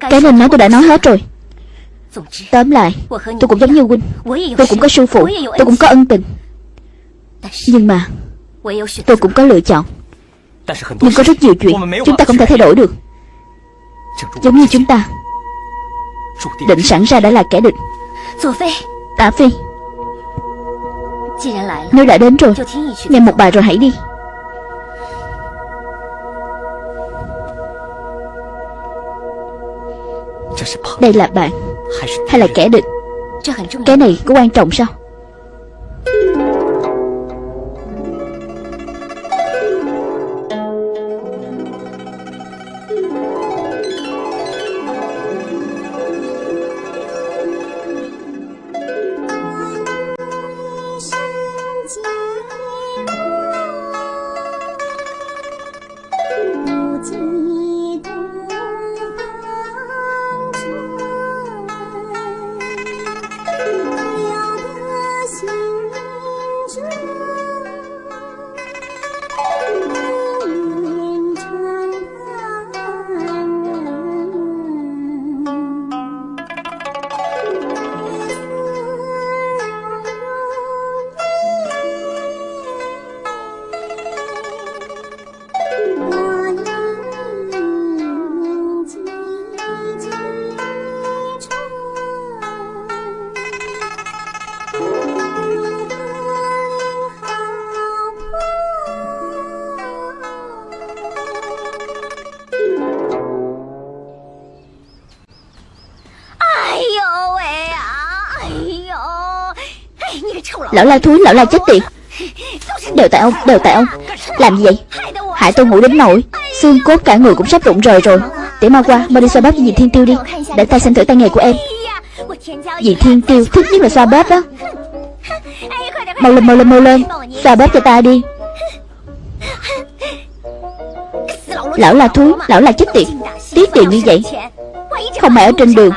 Cái nên nói tôi đã nói hết rồi. Tóm lại Tôi cũng giống như huynh Tôi cũng có sư phụ Tôi cũng có ân tình. Nhưng mà Tôi cũng có lựa chọn. Nhưng có rất nhiều chuyện Chúng ta không thể thay đổi được. Giống như chúng ta. Định sẵn ra đã là kẻ địch Tả Phi Nếu đã đến rồi Nghe một bài rồi hãy đi Đây là bạn Hay là kẻ địch? Cái này có quan trọng sao Lão la thúi, lão la chết tiệt. Đều tại ông, đều tại ông. Làm gì vậy? Hại tôi ngủ đến nổi Xương cốt cả người cũng sắp rụng rời rồi. Để mau qua, mau đi xoa bóp cho dì Thiên Tiêu đi. Để ta xem thử tay nghề của em. Dì Thiên Tiêu thích nhất là xoa bóp đó Mau lên, mau lên, mau lên. Xoa bóp cho ta đi. Lão là thúi, lão là chết tiệt. Tiết tiền như vậy. Không phải ở trên đường.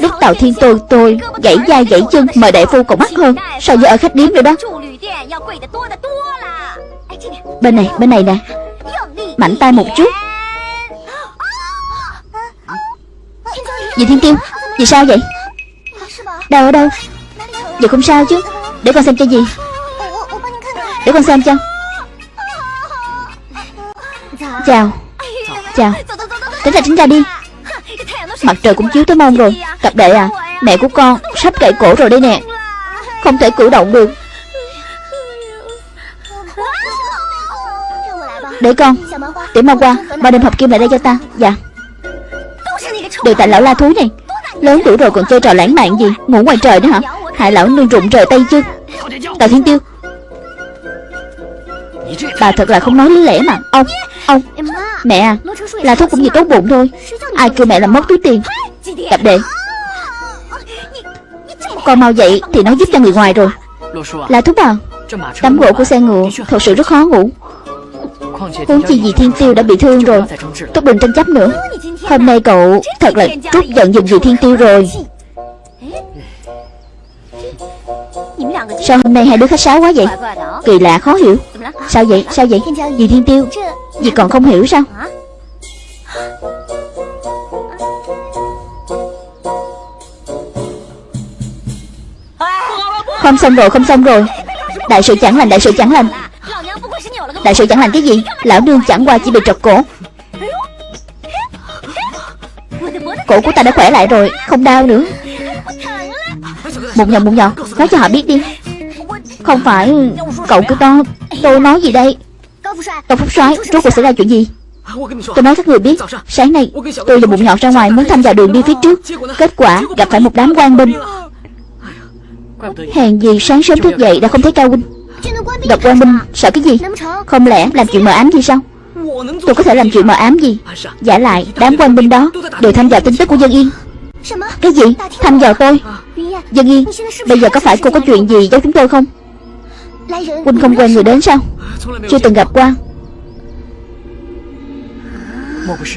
Lúc tàu thiên tôi tôi gãy da gãy chân Mời đại phu còn mắc hơn So với ở khách điếm nữa đó? Bên này bên này nè. Mạnh tay một chút. Dì Thiên Tiêu? Dì sao vậy? Đau ở đâu? Dì không sao chứ. Để con xem cho dì Để con xem cho. Chào. Chào. Tránh ra tránh ra đi. Mặt trời cũng chiếu tới mông rồi. Cặp đệ à Mẹ của con sắp cậy cổ rồi đây nè. Không thể cử động được. Để con Tiểu mau qua, Mau đem hộp kim lại đây cho ta. Dạ. Đều tại lão la thú này. Lớn tuổi rồi còn chơi trò lãng mạn gì? Ngủ ngoài trời nữa hả? Hại lão nương rụng rời tay chứ. Tào Thiên Tiêu. Bà thật là không nói lý lẽ mà. Ông Ông. Mẹ à la thuốc cũng chỉ tốt bụng thôi. Ai kêu mẹ làm mất túi tiền? Cặp đệ Con mau dậy thì nó giúp cho người ngoài rồi. Là thúc à Tấm gỗ của xe ngựa, Thật sự rất khó ngủ. Huống chi gì thiên tiêu đã bị thương rồi Tốt đừng tranh chấp nữa. Hôm nay cậu thật là trút giận dùm vì thiên tiêu rồi. Sao hôm nay hai đứa khách sáo quá vậy? Kỳ lạ, khó hiểu. Sao vậy? Sao vậy? Dì Thiên Tiêu. Dì còn không hiểu sao? Không xong rồi, không xong rồi. Đại sự chẳng lành, đại sự chẳng lành. Đại sự chẳng lành cái gì? Lão nương chẳng qua chỉ bị trật cổ. Cổ của ta đã khỏe lại rồi, Không đau nữa. Mụn nhầm mụn nhọt Nói cho họ biết đi. Không phải Cậu cứ to Tôi nói gì đây? Tổng Phúc soái, Rốt cuộc xảy ra chuyện gì? Tôi nói các người biết, Sáng nay tôi và bụng nhọn ra ngoài Muốn tham gia đường đi phía trước. Kết quả gặp phải một đám quan binh. Hèn gì sáng sớm thức dậy đã không thấy Cao Huynh. Gặp quan minh sợ cái gì? Không lẽ làm chuyện mờ ám gì sao? Tôi có thể làm chuyện mờ ám gì? Giả lại, đám quan binh đó Đều tham gia tin tức của Dân Yên. Cái gì? Tham dò tôi? Dân Yên, Bây giờ có phải cô có chuyện gì giấu chúng tôi không? Huynh không quen người đến sao? Chưa từng gặp qua.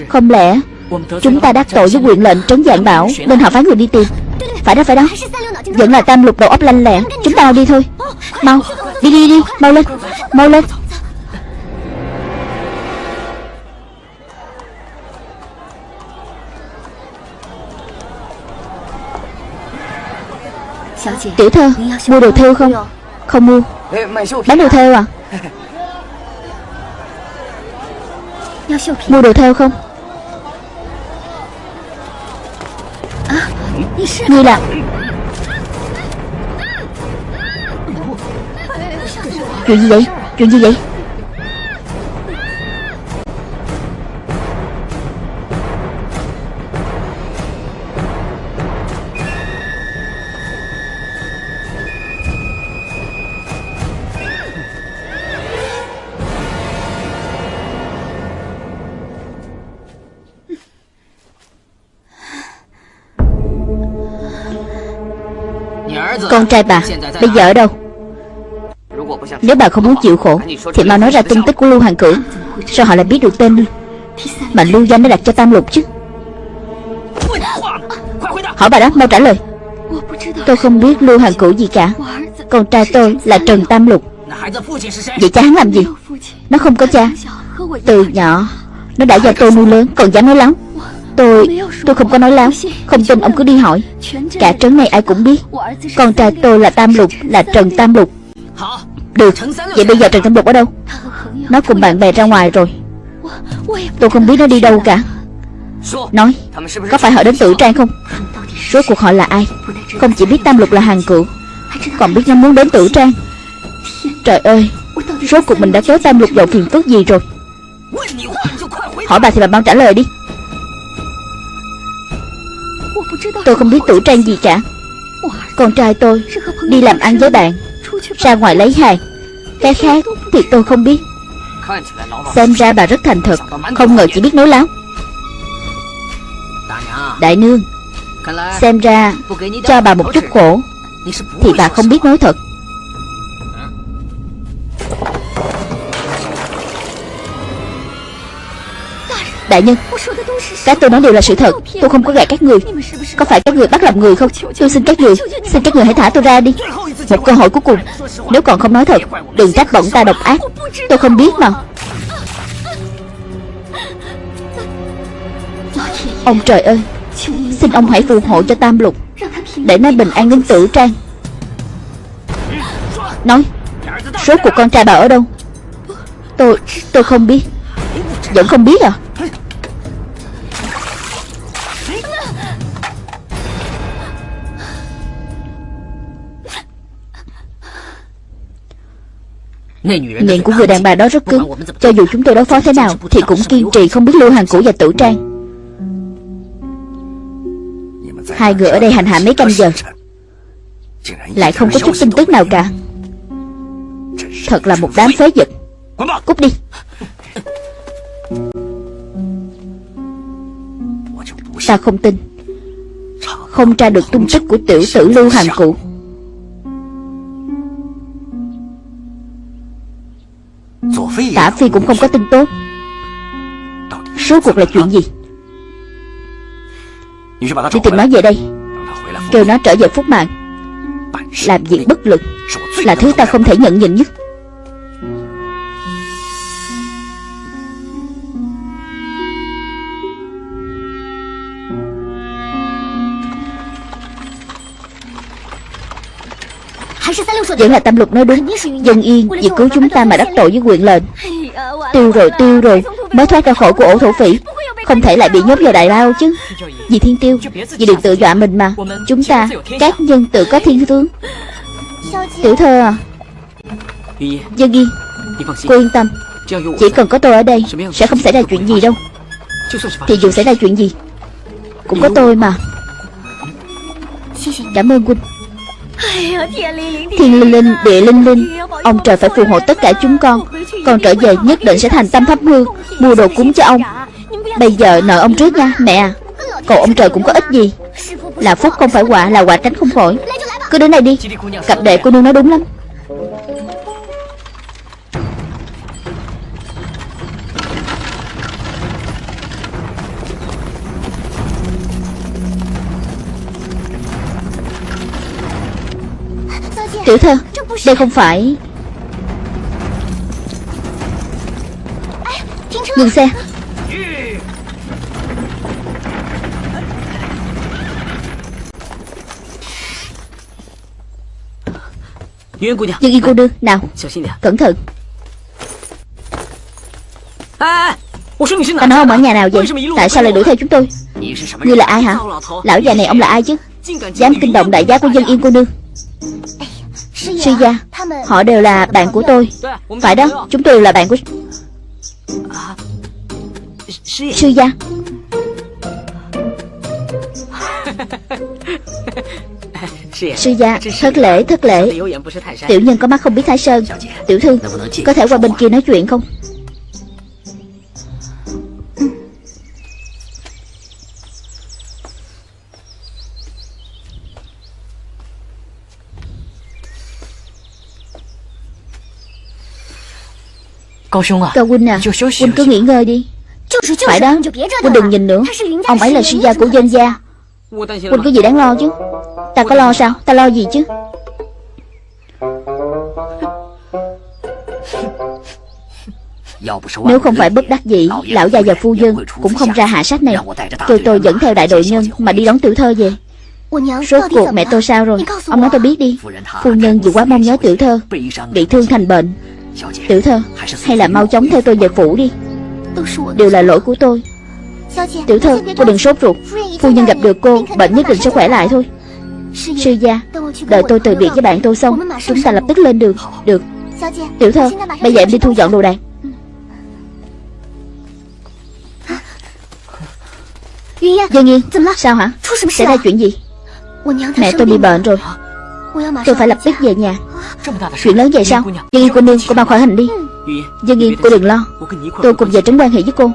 Không lẽ Chúng ta đắc tội với quyền lệnh trấn dạng bảo Nên họ phái người đi tìm? Phải đó phải đó. Vẫn là tam lục đầu óc lanh lẹ Chúng ta đi thôi. Mau, Đi đi đi. Mau lên. Mau lên. Tiểu thơ, Mua đồ theo không? Không mua. Bán đồ theo à? Mua đồ theo không? À, Ngươi là Chuyện gì vậy? Chuyện gì vậy? Con trai bà, Bây giờ ở đâu? Nếu bà không muốn chịu khổ, Thì mau nói ra tung tích của Lưu Hoàng Cửu, Sao họ lại biết được tên Mà Lưu Danh đã đặt cho Tam Lục chứ? Hỏi bà đó, mau trả lời. Tôi không biết Lưu Hoàng Cửu gì cả. Con trai tôi là Trần Tam Lục. Vậy cha hắn làm gì? Nó không có cha. Từ nhỏ, Nó đã do tôi nuôi lớn, Còn dám nói lắm Tôi. Tôi không có nói láo Không tin ông cứ đi hỏi. Cả trấn này ai cũng biết. Con trai tôi là Tam Lục Là Trần Tam Lục. Được. Vậy bây giờ Trần Tam Lục ở đâu? Nó cùng bạn bè ra ngoài rồi. Tôi không biết nó đi đâu cả. Nói Có phải họ đến tử trang không? Rốt cuộc họ là ai? Không chỉ biết Tam Lục là hàng cựu Còn biết nó muốn đến tử trang. Trời ơi Rốt cuộc mình đã kéo Tam Lục vào phiền phức gì rồi? Hỏi bà thì bà mau trả lời đi Tôi không biết tử trang gì cả. Con trai tôi đi làm ăn với bạn Ra ngoài lấy hàng. Cái khác thì tôi không biết. Xem ra bà rất thành thật Không ngờ chỉ biết nói láo. Đại nương Xem ra cho bà một chút khổ Thì bà không biết nói thật Đại nhân, cái tôi nói đều là sự thật. Tôi không có gạt các người. Có phải các người bắt làm người không? Tôi xin các người, Xin các người hãy thả tôi ra đi. Một cơ hội cuối cùng. Nếu còn không nói thật, Đừng trách bọn ta độc ác. Tôi không biết mà. Ông trời ơi, Xin ông hãy phù hộ cho Tam Lục, Để nó bình an đến tử trang. Nói, Số của con trai bà ở đâu? Tôi Tôi không biết. Vẫn không biết à? Miệng của người đàn bà đó rất cứng Cho dù chúng tôi đối phó thế nào Thì cũng kiên trì không biết lưu hàng cũ và tử trang. Hai người ở đây hành hạ mấy canh giờ Lại không có chút tin tức nào cả. Thật là một đám phế vật. Cút đi. Ta không tin. Không tra được tung tích của tiểu tử lưu hàng cụ Tả Phi cũng không có tin tốt. Số cuộc là chuyện gì? Đi tìm nó về đây Kêu nó trở về phúc mạng Làm việc bất lực Là thứ ta không thể nhận nhịn nhất Vẫn là tâm lục nói đúng. Dân yên vì cứu chúng ta mà đắc tội với quyền lệnh. Tiêu rồi tiêu rồi. Mới thoát ra khỏi của ổ thổ phỉ. Không thể lại bị nhốt vào đại lao chứ. Vì thiên tiêu, Vì đừng tự dọa mình mà. Chúng ta, Các nhân tự có thiên tướng. Tiểu thơ à. Dân yên, Cô yên tâm. Chỉ cần có tôi ở đây, Sẽ không xảy ra chuyện gì đâu. Thì dù xảy ra chuyện gì, Cũng có tôi mà. Cảm ơn huynh Thiên linh linh, địa linh linh. Ông trời phải phù hộ tất cả chúng con. Con trở về nhất định sẽ thành tâm thắp hương Mua đồ cúng cho ông. Bây giờ nợ ông trước nha mẹ. À ông trời cũng có ích gì? Là phúc không phải quả là quả tránh không khỏi. Cứ đến đây đi. Cặp đệ cô nương nói đúng lắm. Tiểu thơ Đây không phải. Ngừng xe. Dương Yên cô nương Nào Cẩn thận. Ta nói ông ở nhà nào vậy? Tại sao lại đuổi theo chúng tôi? Ngươi là ai hả? Lão già này ông là ai chứ? Dám kinh động đại giá của dân yên cô nương Sư gia Họ đều là bạn của tôi. Phải đó Chúng tôi đều là bạn của Sư gia. Sư gia Thất lễ thất lễ. Tiểu nhân có mắt không biết thái sơn. Tiểu thư Có thể qua bên kia nói chuyện không Cao huynh à Huynh cứ nghỉ ngơi đi. Phải đó Huynh đừng nhìn nữa. Ông ấy là sư gia của dân gia. Huynh có gì đáng lo chứ? Ta có lo sao? Ta lo gì chứ? Nếu không phải bất đắc dĩ Lão già và phu nhân Cũng không ra hạ sách này. Tôi tôi dẫn theo đại đội nhân Mà đi đón tiểu thơ về. Rốt cuộc mẹ tôi sao rồi? Ông nói tôi biết đi. Phu nhân vì quá mong nhớ tiểu thơ Bị thương thành bệnh Tiểu thơ Hay là mau chóng theo tôi về phủ đi. Đều là lỗi của tôi. Tiểu thơ cô đừng sốt ruột. Phu nhân gặp được cô Bệnh nhất định sẽ khỏe lại thôi. Sư gia Đợi tôi từ biệt với bạn tôi xong Chúng ta lập tức lên đường. Được. Tiểu thơ Bây giờ em đi thu dọn đồ đạc. Dân Yên Sao hả？Xảy ra chuyện gì？Mẹ tôi bị bệnh rồi。Tôi phải lập tức về nhà Chuyện lớn vậy sao Dân Yên cô nương cô mau khỏi hành đi. Dân Yên cô đừng lo. Tôi cùng về trấn quan hệ với cô.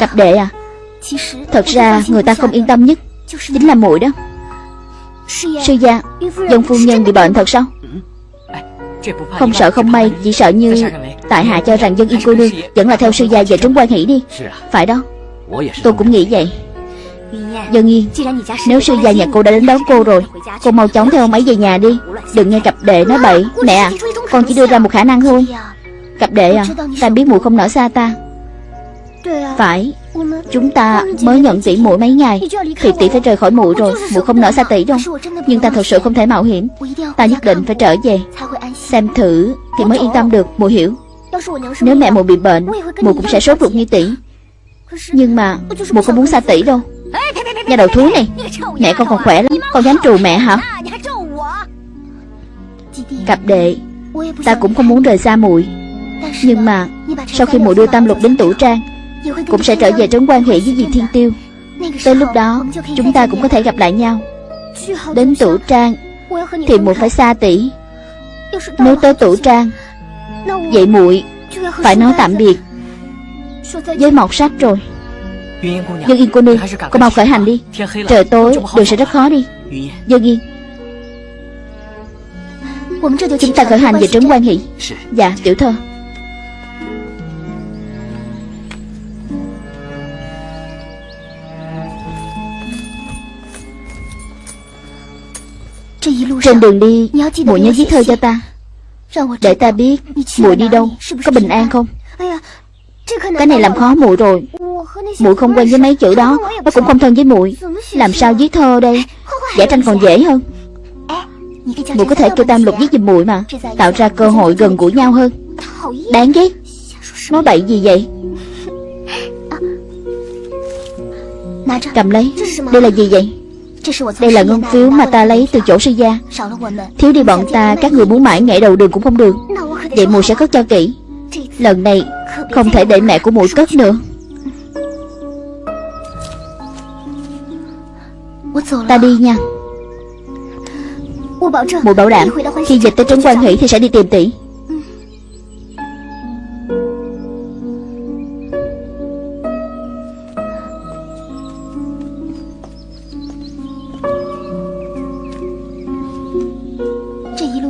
Cặp đệ à? Thật ra người ta không yên tâm nhất Chính là muội đó. Sư gia Dân phu nhân bị bệnh thật sao? Không sợ không may Chỉ sợ như Tại hạ cho rằng dân yên cô nương Vẫn là theo sư gia về trấn quan hỷ đi. Phải đó Tôi cũng nghĩ vậy Dân Nhi, Nếu sư gia nhà cô đã đến đón cô rồi Cô mau chóng theo ông ấy về nhà đi. Đừng nghe cặp đệ nói bậy. Mẹ à Con chỉ đưa ra một khả năng thôi. Cặp đệ à Ta biết mụ không nở xa ta. Phải Chúng ta mới nhận tỷ muội mấy ngày. Thì tỷ phải rời khỏi muội rồi Muội không nở xa tỷ đâu. Nhưng ta thật sự không thể mạo hiểm. Ta nhất định phải trở về. Xem thử thì mới yên tâm được Muội hiểu. Nếu mẹ muội bị bệnh Muội cũng sẽ sốt ruột như tỷ. Nhưng mà muội không muốn xa tỷ đâu. Nhà đầu thú này, Mẹ con còn khỏe lắm. Con dám trù mẹ hả? Cặp đệ, Ta cũng không muốn rời xa muội. Nhưng mà, Sau khi muội đưa tam lục đến tủ trang, Cũng sẽ trở về trấn quan hệ với dì Thiên Tiêu. Tới lúc đó, Chúng ta cũng có thể gặp lại nhau. Đến tủ trang, Thì muội phải xa tỷ. Nếu tới tủ trang, Vậy muội Phải nói tạm biệt Với mọt sách rồi. Dương Yên cô nương Cô mau khởi hành đi. Trời tối đường sẽ rất khó đi. Dương Yên。Chúng ta khởi hành về trấn quan hỷ Dạ tiểu thơ. Trên đường đi Muội nhớ viết thơ cho ta. Để ta biết muội đi đâu Có bình an không? Cái này làm khó muội rồi muội không quen với mấy chữ đó. Nó cũng không thân với muội. Làm sao viết thơ đây? Vẽ tranh còn dễ hơn. Muội có thể kêu tam lục viết giùm muội mà. Tạo ra cơ hội gần gũi nhau hơn. Đáng ghét. Nói bậy gì vậy? Cầm lấy. Đây là gì vậy? Đây là ngân phiếu mà ta lấy từ chỗ sư gia. Thiếu đi bọn ta, Các người muốn mãi nhảy đầu đường cũng không được. Vậy muội sẽ cất cho kỹ. Lần này không thể để mẹ của muội cất nữa. Ta đi nha. Mụ bảo đảm. Khi dịch tới trấn quan hỷ thì sẽ đi tìm tỷ.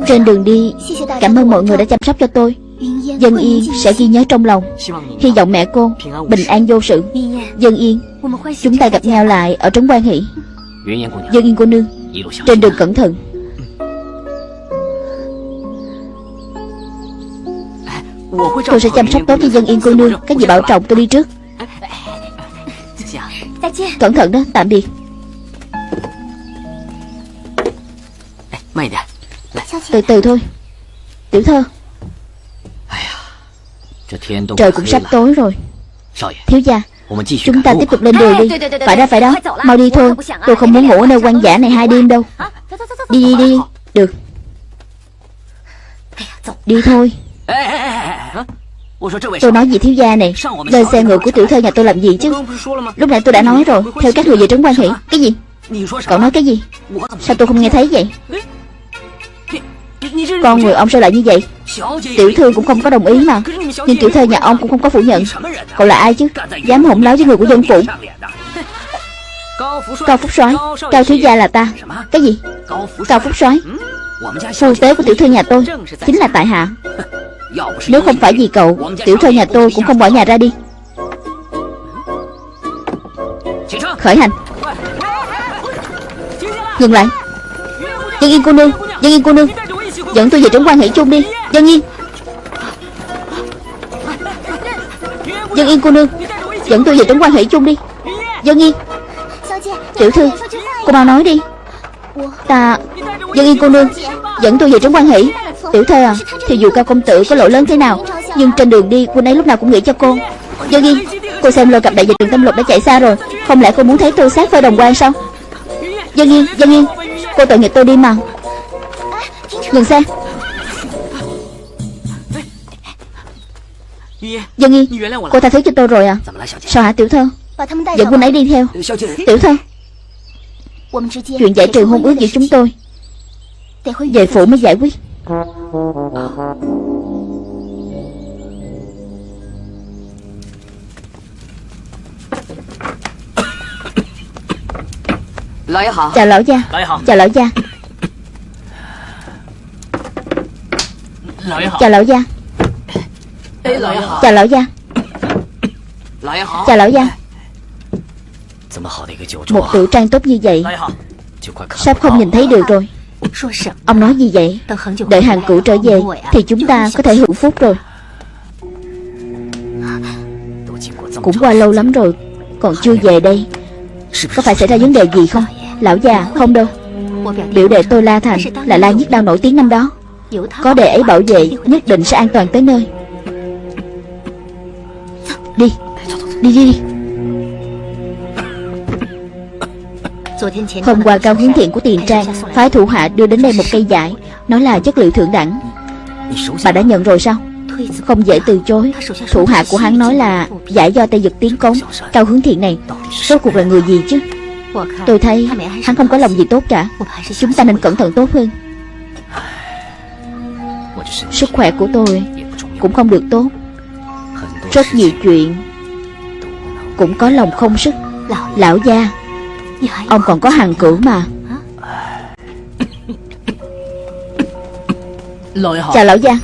Trên đường đi Cảm ơn mọi người đã chăm sóc cho tôi. Dân Yên sẽ ghi nhớ trong lòng. Hy vọng mẹ cô bình an vô sự. Dân Yên Chúng ta gặp nhau lại ở trấn quan hỷ Dân Yên cô nương. Trên đường cẩn thận. Tôi sẽ chăm sóc tốt cho dân yên cô nương. Các vị bảo trọng tôi đi trước. Cẩn thận đó tạm biệt. Từ từ thôi. Tiểu thơ. Trời cũng sắp tối rồi. Thiếu gia Chúng ta tiếp tục lên đường đi. Phải đó phải đó. Mau đi thôi. Tôi không muốn ngủ ở nơi quan giả này hai đêm đâu. Đi đi đi. Được. Đi thôi. Tôi nói gì thiếu gia này? Lên xe ngựa của tiểu thơ nhà tôi làm gì chứ? Lúc nãy tôi đã nói rồi. Theo các người về trấn quan hỷ Cái gì? Cậu nói cái gì? Sao tôi không nghe thấy vậy? Con người ông sao lại như vậy Tiểu thư cũng không có đồng ý mà. Nhưng tiểu thơ nhà ông cũng không có phủ nhận. Cậu là ai chứ? Dám hỗn láo với người của dân phủ. Cao Phúc soái Cao thiếu gia là ta. Cái gì? Cao Phúc soái. Phu tế của tiểu thư nhà tôi Chính là tại hạ. Nếu không phải vì cậu Tiểu thư nhà tôi cũng không bỏ nhà ra đi. Khởi hành. Dừng lại. Dân yên cô nương Dân yên cô nương Dẫn tôi về trấn quan hệ chung đi. Dân Nhi Dân yên cô nương, Dẫn tôi về trấn quan hệ chung đi. Dân yên. Tiểu thư, Cô mau nói đi. Ta, Dân yên cô nương, Dẫn tôi về trấn quan hệ Tiểu thư à Thì dù cao công tử có lỗi lớn thế nào, Nhưng trên đường đi Quân ấy lúc nào cũng nghĩ cho cô. Dân yên, Cô xem lôi cặp đại dịch trường tâm lục đã chạy xa rồi, Không lẽ cô muốn thấy tôi sát phơi đồng quan sao? Dân yên Dân yên, Cô tội nghiệp tôi đi mà. Dừng xe. Dân yên Cô tha thứ cho tôi rồi à? Sao hả tiểu thơ? Dẫn quân ấy đi theo. Tiểu thơ. Chuyện giải trừ hôn ước giữa chúng tôi. Về phủ mới giải quyết. Chào lão gia. Chào lão gia Chào lão gia. Chào lão gia. Chào lão gia. Một tiểu trang tốt như vậy Sắp không nhìn thấy được rồi. Ông nói gì vậy Đợi hàng cũ trở về Thì chúng ta có thể hưởng phúc rồi. Cũng qua lâu lắm rồi Còn chưa về đây. Có phải xảy ra vấn đề gì không? Lão già không đâu. Biểu đệ tôi La Thành Là La Nhất Đao nổi tiếng năm đó Có đệ ấy bảo vệ Nhất định sẽ an toàn tới nơi. Đi Đi đi đi. Hôm qua cao hướng thiện của tiền trang Phái thủ hạ đưa đến đây một cây giải. Nói là chất liệu thượng đẳng. Bà đã nhận rồi sao? Không dễ từ chối. Thủ hạ của hắn nói là Giải do Tây Dực tiến cống Cao hướng thiện này Rốt cuộc là người gì chứ? Tôi thấy hắn không có lòng gì tốt cả. Chúng ta nên cẩn thận tốt hơn Sức khỏe của tôi Cũng không được tốt. Rất nhiều chuyện Cũng có lòng không sức. Lão gia Ông còn có hàng cửu mà. Chào lão gia.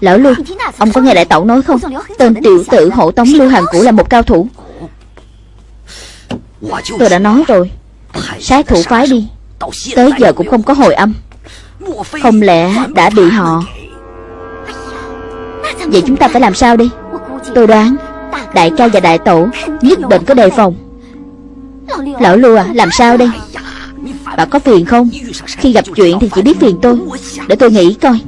Lão Lưu Ông có nghe đại tẩu nói không? Tên tiểu tử hộ tống Lưu Hàng Cũ là một cao thủ Tôi đã nói rồi. Sát thủ phái đi. Tới giờ cũng không có hồi âm. Không lẽ đã bị họ? Vậy chúng ta phải làm sao đi? Tôi đoán Đại ca và đại tổ Nhất định có đề phòng. Lão Lưu à làm sao đây? Bà có phiền không? Khi gặp chuyện thì chỉ biết phiền tôi. Để tôi nghĩ coi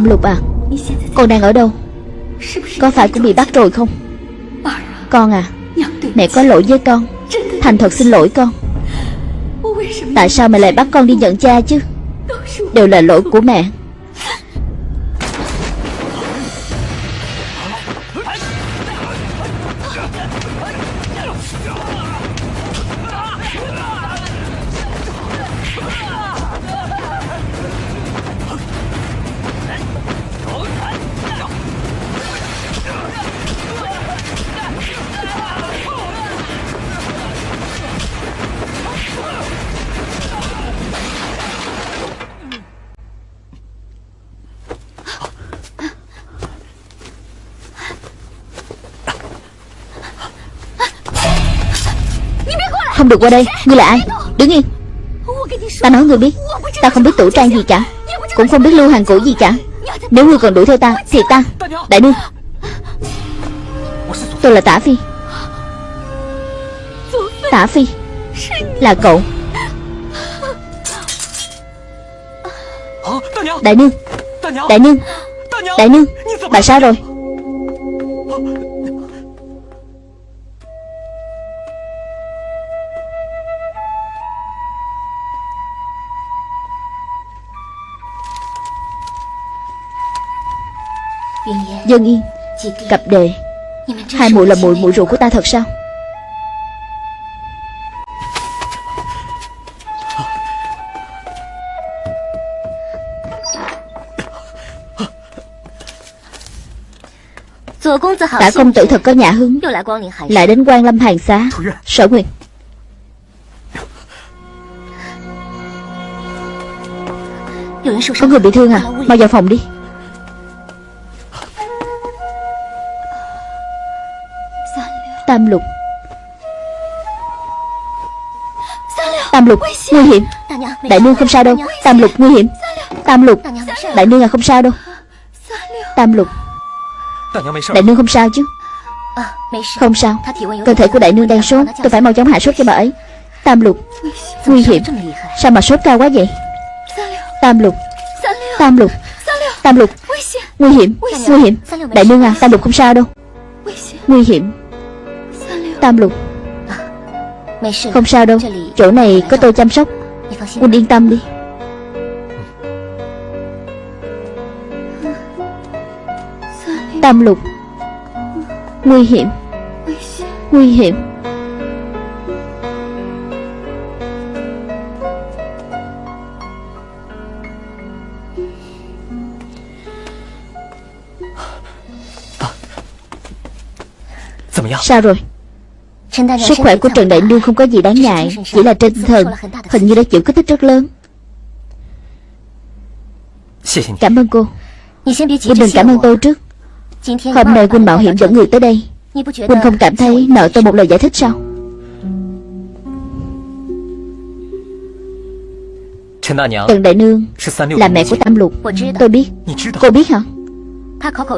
Tam Lục à? Con đang ở đâu? Có phải cũng bị bắt rồi không? Con à Mẹ có lỗi với con. Thành thật xin lỗi con. Tại sao mẹ lại bắt con đi nhận cha chứ? Đều là lỗi của mẹ. Được qua đây. Ngươi là ai? Đứng yên. Ta nói ngươi biết. Ta không biết tủ trang gì cả. Cũng không biết lưu hàng cũ gì cả. Nếu ngươi còn đuổi theo ta, Thì ta Đại nương Tôi là Tả Phi. Tả Phi Là cậu. Đại nương. Đại nương. Đại nương. Bà sao rồi. Dân Yên Cặp đề. Hai muội là muội muội ruột của ta thật sao? Tả công tử thật có nhà hứng. Lại đến quan lâm hàng xá. Sở Nguyệt. Có người bị thương à? Mau vào phòng đi Tam lục. Tam lục, Nguy hiểm. Đại nương không sao đâu. Tam lục, nguy hiểm. Tam lục, Đại nương à không sao đâu. Tam lục. Đại nương không sao chứ? Không sao. Cơ thể của đại nương đang sốt. Tôi phải mau chóng hạ sốt cho bà ấy. Tam lục, Nguy hiểm. Sao mà sốt cao quá vậy? Tam lục. Tam lục. Tam lục. Nguy hiểm. Nguy hiểm. Đại nương à Tam lục không sao đâu. Nguy hiểm. Tam lục. Không sao đâu Chỗ này có tôi chăm sóc. Quân yên tâm đi. Tam lục. Nguy hiểm. Nguy hiểm. Sao rồi Sức khỏe của Trần Đại Nương không có gì đáng ngại Chỉ là trên thần Hình như đã chịu kích thích rất lớn Cảm ơn cô. Cô đừng cảm ơn tôi trước. Hôm nay Quynh mạo hiểm dẫn người tới đây. Quynh không cảm thấy nợ tôi một lời giải thích sao Trần Đại Nương Là mẹ của Tam Lục. Tôi biết. Cô biết hả?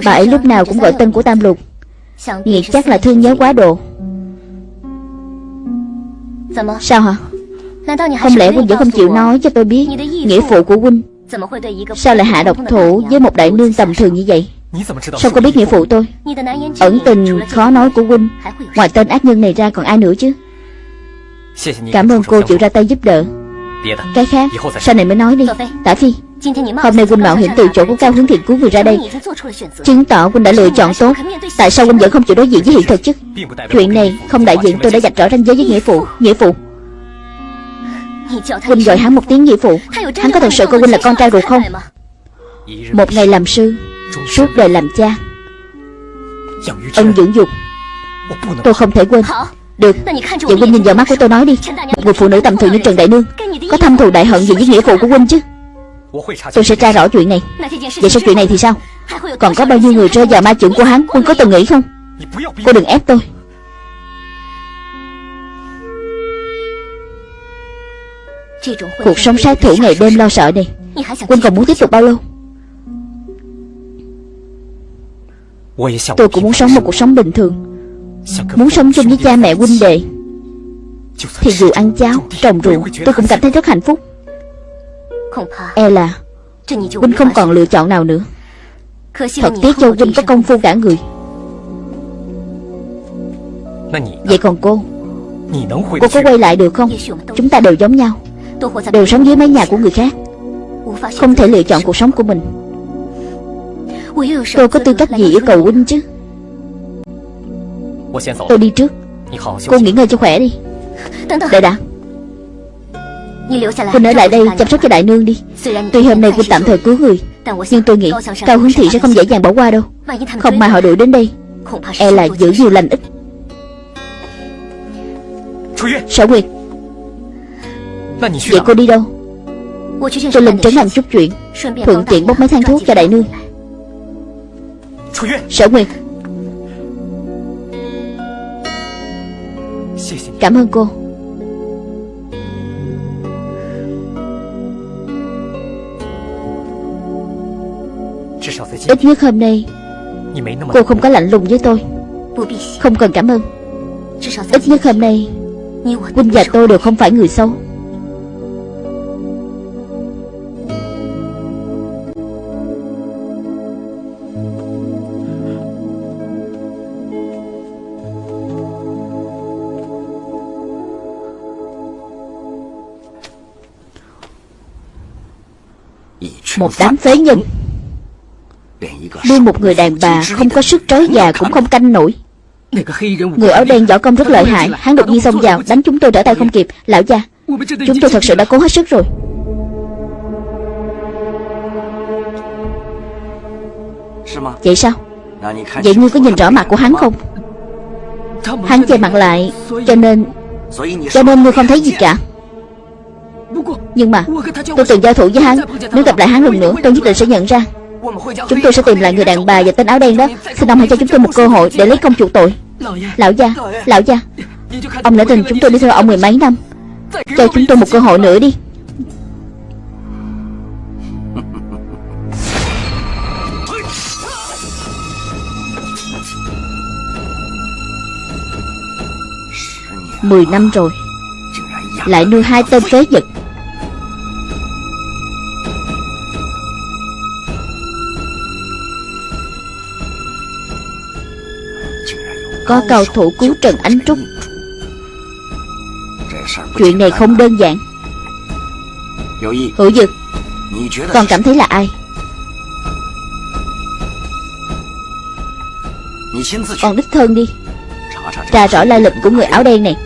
Bà ấy lúc nào cũng gọi tên của Tam Lục. Nghĩ chắc là thương nhớ quá độ Sao hả? Không lẽ Huynh vẫn không chịu nói cho tôi biết Nghĩa phụ của Huynh? Sao lại hạ độc thủ với một đại nương tầm thường như vậy? Sao cô biết nghĩa phụ? tôi? Ẩn tình khó nói của Huynh. Ngoài tên ác nhân này ra còn ai nữa chứ? Cảm ơn cô chịu ra tay giúp đỡ Cái khác Sau này mới nói đi Tả Phi Hôm nay Huynh mạo hiểm từ chỗ của Cao Hướng Thiện cứu người ra đây Chứng tỏ Huynh đã lựa chọn tốt Tại sao Huynh vẫn không chịu đối diện với hiện thực chứ Chuyện này không đại diện tôi đã dạch rõ ranh giới với nghĩa phụ Nghĩa phụ Huynh gọi hắn một tiếng nghĩa phụ Hắn có thật sự coi Huynh là con trai ruột không Một ngày làm sư Suốt đời làm cha Ân dưỡng dục Tôi không thể quên Được Vậy Huynh nhìn vào mắt của tôi nói đi Một người phụ nữ tầm thường như Trần Đại Nương Có thâm thù đại hận gì với nghĩa phụ của Huynh chứ Tôi sẽ tra rõ chuyện này Vậy sau chuyện này thì sao Còn có bao nhiêu người rơi vào ma trưởng của hắn Huynh có từng nghĩ không Cô đừng ép tôi Cuộc sống sát thủ ngày đêm lo sợ này Quân còn muốn tiếp tục bao lâu Tôi cũng muốn sống một cuộc sống bình thường Muốn sống chung với cha mẹ huynh đệ. Thì dù ăn cháo, trồng ruộng Tôi cũng cảm thấy rất hạnh phúc. E là Huynh không còn lựa chọn nào nữa. Thật tiếc cho Huynh có công phu cả người. Vậy còn cô? Cô có quay lại được không? Chúng ta đều giống nhau. Đều sống dưới mái nhà của người khác. Không thể lựa chọn cuộc sống của mình. Tôi có tư cách gì yêu cầu huynh chứ Tôi đi trước. Cô nghỉ ngơi cho khỏe đi. Đợi đã Huynh ở lại đây chăm sóc cho đại nương đi. Tuy hôm nay Huynh tạm thời cứu người Nhưng tôi nghĩ Cao Hướng Thị sẽ không dễ dàng bỏ qua đâu. Không mà họ đuổi đến đây E là giữ nhiều lành ít. Sở Nguyệt Vậy cô đi đâu? Tôi lên trấn làm chút chuyện. Thuận tiện bốc mấy thang thuốc cho đại nương. Sở Nguyệt Cảm ơn cô. Ít nhất hôm nay, Cô không có lạnh lùng với tôi. Không cần cảm ơn. Ít nhất hôm nay Quynh và tôi đều không phải người xấu. Một đám phế nhân. Nuôi một người đàn bà không có sức trói già cũng không canh nổi. Người áo đen võ công rất lợi hại, Hắn đột nhiên xông vào, đánh chúng tôi trở tay không kịp. Lão gia, Chúng tôi thật sự đã cố hết sức rồi. Vậy sao? Vậy ngươi có nhìn rõ mặt của hắn không? Hắn che mặt lại, Cho nên Cho nên ngươi không thấy gì cả. Nhưng mà, Tôi từng giao thủ với hắn. Nếu gặp lại hắn lần nữa, tôi nhất định sẽ nhận ra. Chúng tôi sẽ tìm lại người đàn bà và tên áo đen đó. Xin ông hãy cho chúng tôi một cơ hội để lấy công chuộc tội. Lão gia Lão gia. Ông đã tình chúng tôi đi theo ông mười mấy năm. Cho chúng tôi một cơ hội nữa đi. Mười năm rồi, Lại nuôi hai tên phế vật. Có cao thủ cứu Trần Ánh Trúc. Chuyện này không đơn giản. Hữu Dực Con cảm thấy là ai? Con đích thân đi. Tra rõ lai lịch của người áo đen này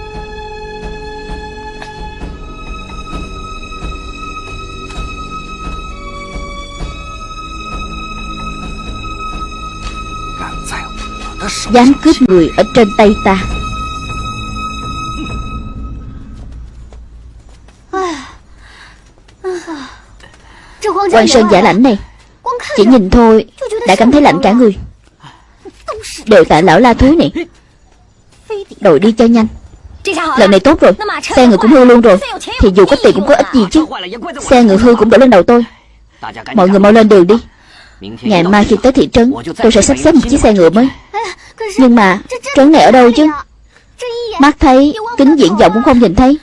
Dám cướp người ở trên tay ta. Quan Sơn giả lãnh này, Chỉ nhìn thôi, Đã cảm thấy lạnh cả người. Đều tại lão la thúi này. Đội đi cho nhanh. Lần này tốt rồi, Xe ngựa cũng hư luôn rồi. Thì dù có tiền cũng có ích gì chứ. Xe ngựa hư cũng đổ lên đầu tôi. Mọi người mau lên đường đi. Ngày mai khi tới thị trấn, Tôi sẽ sắp xếp một chiếc xe ngựa mới. Nhưng mà trấn này ở đâu chứ? Mắt thấy Kính diễn vọng cũng không nhìn thấy.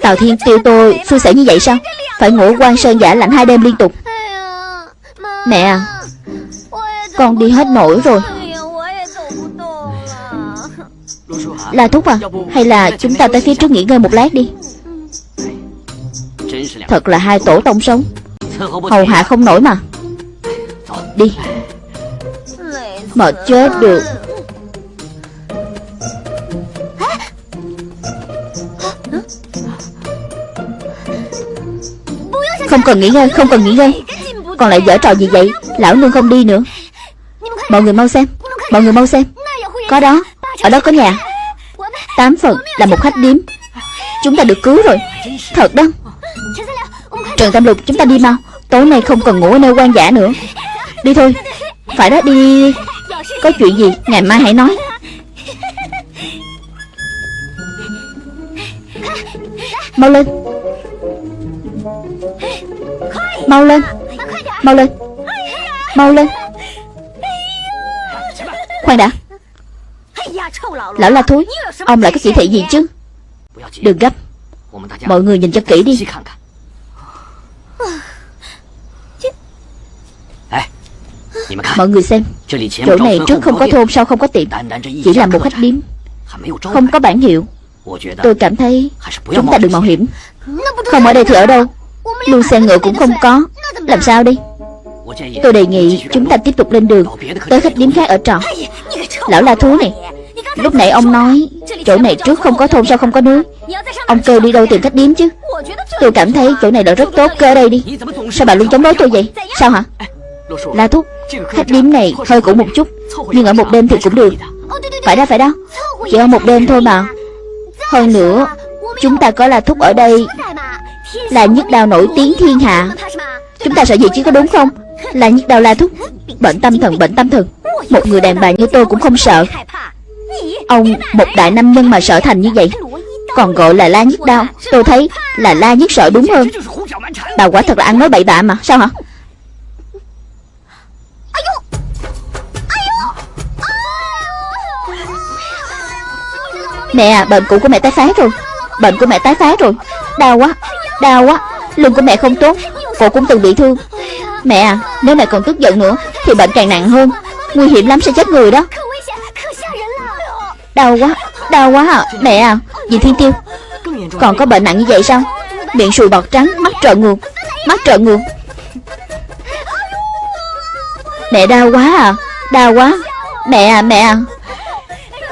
Tào Thiên tiêu tôi xui xẻo như vậy sao? Phải ngủ quan sơn giả lạnh hai đêm liên tục. Mẹ à Con đi hết nổi rồi. Là thuốc à Hay là chúng ta tới phía trước nghỉ ngơi một lát đi. Thật là hai tổ tông sống. Hầu hạ không nổi mà. Đi mà chết được. Không cần nghỉ ngơi, Không cần nghỉ ngơi. Còn lại dở trò gì vậy? Lão nương không đi nữa. Mọi người mau xem, Mọi người mau xem. Có đó, Ở đó có nhà. Tám phần là một khách điếm. Chúng ta được cứu rồi. Thật đó. Trần Tam Lục, chúng ta đi mau. Tối nay không cần ngủ ở nơi quan giả nữa. Đi thôi. Phải đó đi. Có chuyện gì? Ngày mai hãy nói. Mau lên. Mau lên. Mau lên. Mau lên. Khoan đã. Lão la thối, Ông lại có chỉ thị gì chứ? Đừng gấp. Mọi người nhìn cho kỹ đi. Mọi người xem Chỗ này trước không có thôn sau không có tiệm Chỉ là một khách điếm Không có bản hiệu. Tôi cảm thấy Chúng ta đừng mạo hiểm. Không ở đây thì ở đâu? Lưu xe ngựa cũng không có. Làm sao đi? Tôi đề nghị chúng ta tiếp tục lên đường. Tới khách điếm khác ở trọ. Lão la thú này Lúc nãy ông nói Chỗ này trước không có thôn sau không có núi. Ông kêu đi đâu tìm khách điếm chứ. Tôi cảm thấy chỗ này là rất tốt ở đây đi. Sao bà luôn chống đối tôi vậy? Sao hả La Thúc Khách điếm này hơi cũ một chút, Nhưng ở một đêm thì cũng được. Phải đó phải đó. Chỉ ở một đêm thôi mà. Hơn nữa, Chúng ta có là Thúc ở đây Là nhất đào nổi tiếng thiên hạ. Chúng ta sợ gì chứ, có đúng không? Là nhất đào La Thúc. Bệnh tâm thần, bệnh tâm thần. Một người đàn bà như tôi cũng không sợ. Ông, một đại nam nhân mà sợ thành như vậy. Còn gọi là la nhất đau, Tôi thấy là la nhất sợ đúng hơn. Bà quả thật là ăn nói bậy bạ mà, Sao hả? Mẹ à bệnh cũ của mẹ tái phát rồi. Bệnh của mẹ tái phát rồi. Đau quá Đau quá. Lưng của mẹ không tốt, Cổ cũng từng bị thương. Mẹ à Nếu mẹ còn tức giận nữa, Thì bệnh càng nặng hơn. Nguy hiểm lắm sẽ chết người đó. Đau quá Đau quá à Mẹ à Dì Thiên Tiêu? Còn có bệnh nặng như vậy sao? Miệng sùi bọt trắng, Mắt trợn ngược, Mắt trợn ngược. Mẹ đau quá à Đau quá. Mẹ à mẹ à.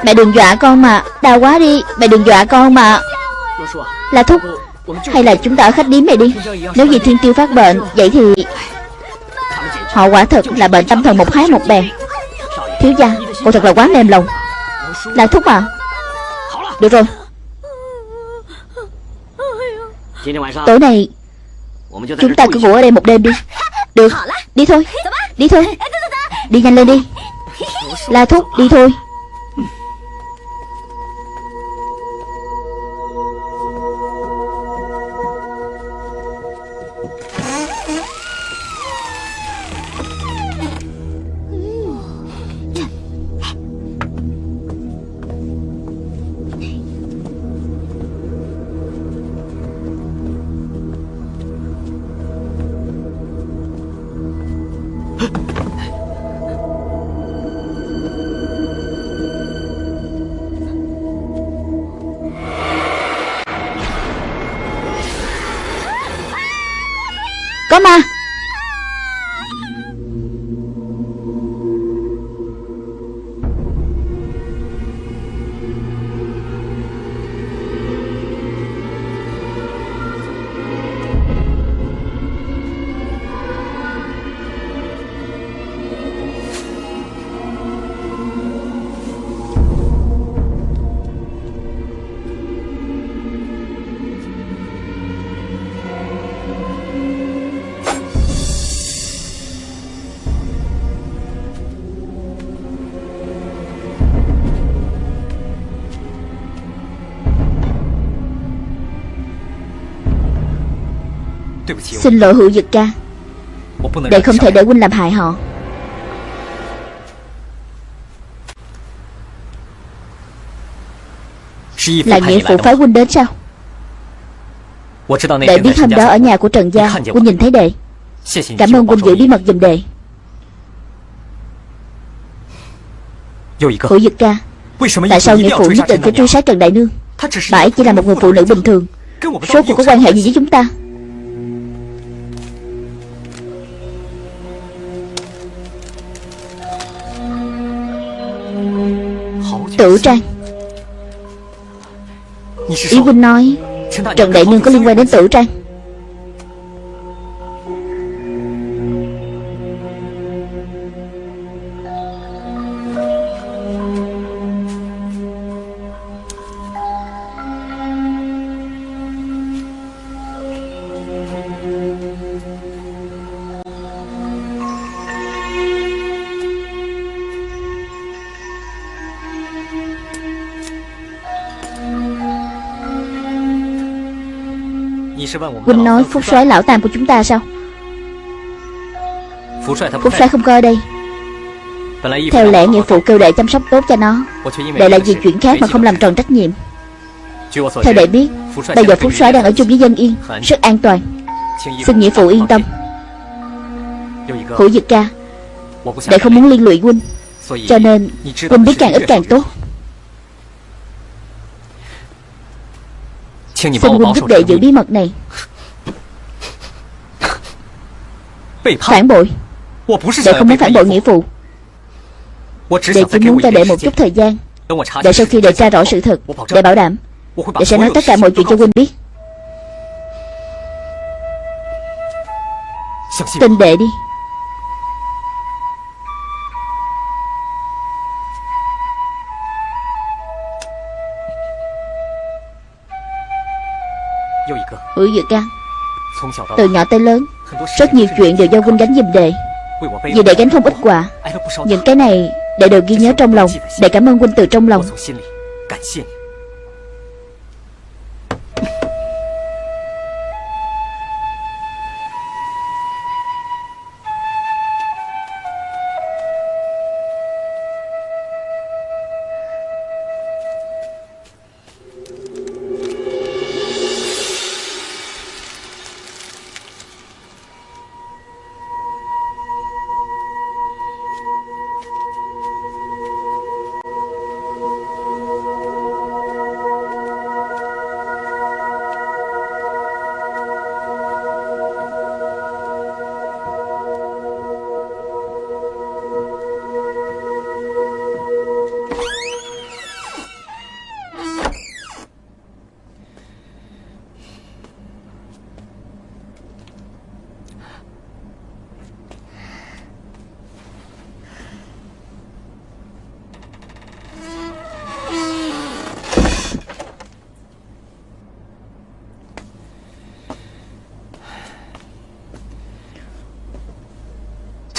Mẹ đừng dọa con mà. Đau quá đi. Mẹ đừng dọa con mà. Là thúc, Hay là chúng ta ở khách điếm này đi? Nếu gì thiên tiêu phát bệnh, Vậy thì Họ quả thật là bệnh tâm thần một hái một bè. Thiếu gia, Cô thật là quá mềm lòng. Là thúc à? Được rồi. Tối nay, Chúng ta cứ ngủ ở đây một đêm đi. Được. Đi thôi. Đi thôi. Đi nhanh lên đi. La thúc, đi thôi. Có ma Xin lỗi hữu dực ca. Đệ không thể để huynh làm hại họ. Là nghĩa phụ phái huynh đến sao? Đệ biết hôm đó ở nhà của Trần Gia Huynh nhìn thấy đệ Cảm ơn huynh giữ bí mật giùm đệ Hữu dực ca Tại sao nghĩa phụ nhất định phải truy sát Trần Đại Nương? Bà ấy chỉ là một người phụ nữ bình thường. Số cuộc có quan hệ gì với chúng ta Tử Trang Ý huynh nói Trần Đại Nương có liên quan đến Tử Trang Huynh nói Phúc soái lão tam của chúng ta sao? Phúc soái không ở đây. Theo lẽ nghĩa phụ kêu đệ chăm sóc tốt cho nó. Đệ là vì chuyện khác mà không làm tròn trách nhiệm. Theo đệ biết Bây giờ Phúc soái đang ở chung với dân yên. Rất an toàn. Xin nghĩa phụ yên tâm. Hữu Dực ca Đệ không muốn liên lụy huynh Cho nên huynh biết càng ít càng tốt Xin huynh giúp đệ giữ bí mật này. Phản bội. Đệ không muốn phản bội nghĩa phụ Đệ chỉ muốn cho đệ một chút thời gian. Để sau khi đệ tra rõ sự thật Đệ bảo đảm. Đệ sẽ nói tất cả mọi chuyện cho huynh biết. Tin đệ đi Dược Can. Từ nhỏ tới lớn Rất nhiều chuyện đều do huynh gánh giùm đệ. Vì đệ gánh không ít quả Những cái này đệ đều ghi nhớ trong lòng. Đệ cảm ơn huynh từ trong lòng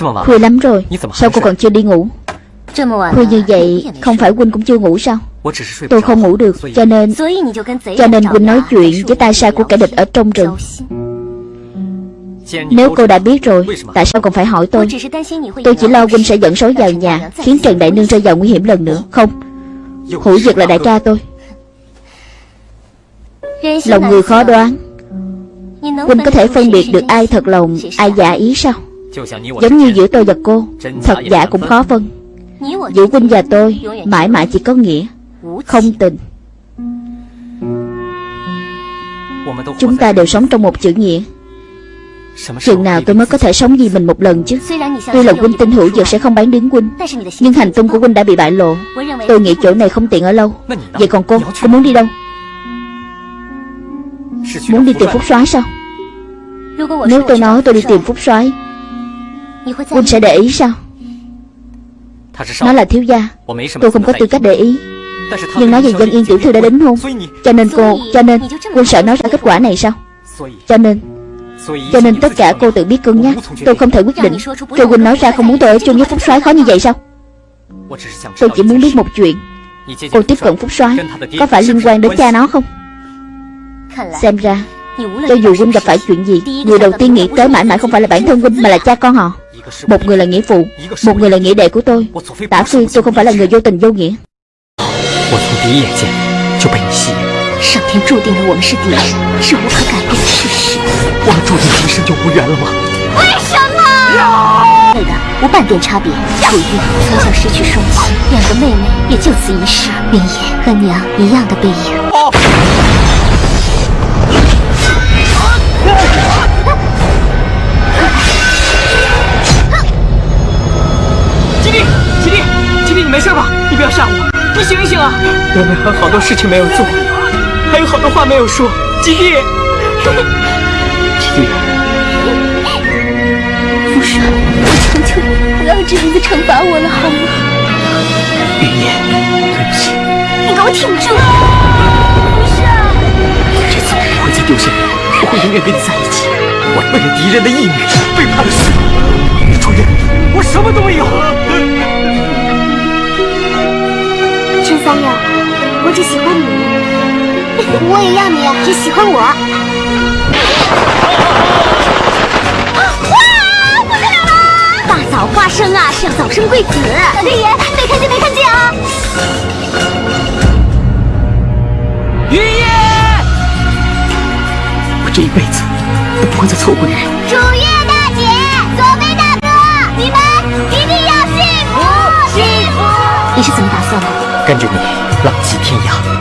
Khuya lắm rồi. Sao cô còn chưa đi ngủ? Khuya như vậy Không phải Huynh cũng chưa ngủ sao? Tôi không ngủ được Cho nên Cho nên Huynh nói chuyện với tay sai của kẻ địch ở trong rừng. Nếu cô đã biết rồi Tại sao còn phải hỏi tôi? Tôi chỉ lo Huynh sẽ dẫn sói vào nhà Khiến Trần Đại Nương rơi vào nguy hiểm lần nữa. Không. Hữu Dực là đại ca tôi. Lòng người khó đoán. Huynh có thể phân biệt được ai thật lòng Ai giả ý sao Giống như giữa tôi và cô Thật giả cũng khó phân. Giữa Huynh và tôi Mãi mãi chỉ có nghĩa Không tình. Chúng ta đều sống trong một chữ nghĩa. Chừng nào tôi mới có thể sống vì mình một lần chứ? Tuy là Huynh tin hữu dược sẽ không bán đứng Huynh. Nhưng hành tung của Huynh đã bị bại lộ. Tôi nghĩ chỗ này không tiện ở lâu. Vậy còn cô, cô muốn đi đâu? Muốn đi tìm Phúc soái sao? Nếu tôi nói tôi đi tìm Phúc soái Huynh sẽ để ý sao? Nó là thiếu gia. Tôi không có tư cách để ý. Nhưng nói về dân yên tiểu thư đã đính hôn. Cho nên cô Cho nên Huynh sợ nói ra kết quả này sao? Cho nên Cho nên tất cả cô tự biết cân nhắc. Tôi không thể quyết định. Cho Huynh nói ra không muốn tôi ở chung với Phúc soái khó như vậy sao? Tôi chỉ muốn biết một chuyện. Cô tiếp cận Phúc soái. Có phải liên quan đến cha nó không? Xem ra Cho dù Huynh gặp phải chuyện gì Người đầu tiên nghĩ tới mãi mãi không phải là bản thân Huynh Mà là cha con họ Một người là nghĩa phụ Một người là nghĩa đệ của tôi Tả phi tôi không phải là người vô tình vô nghĩa 我从第一眼见就被你吸引。上天注定了我们是敌人，是无可改变的事实。我们注定今生就无缘了吗？为什么？对的，无半点差别。楚玉从小失去双亲，两个妹妹也就此一世。云野和娘一样的背影。我们还有好多事情没有做，还有好多话没有说。吉弟，吉弟，福帅，我求求你，不要这样子惩罚我了，好吗？云烟，对不起。你给我挺住！福帅，这次我不会再丢下你，我会永远跟你在一起。我为了敌人的义女，背叛了师傅。楚月。我什么都没有。陈三友，我只喜欢你，我也要你只喜欢我。哇，不得了了！大早花生啊，是要早生贵子。六爷，没看见没看见啊！云烟，我这一辈子都不会再错过你了。楚月大姐，左飞大哥，你们一定要幸福，幸福。你是怎么打算的？跟着你，浪迹天涯。